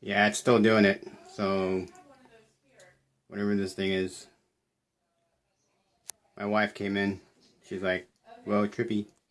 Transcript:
Yeah, it's still doing it. So, whatever this thing is. My wife came in. She's like, well, trippy.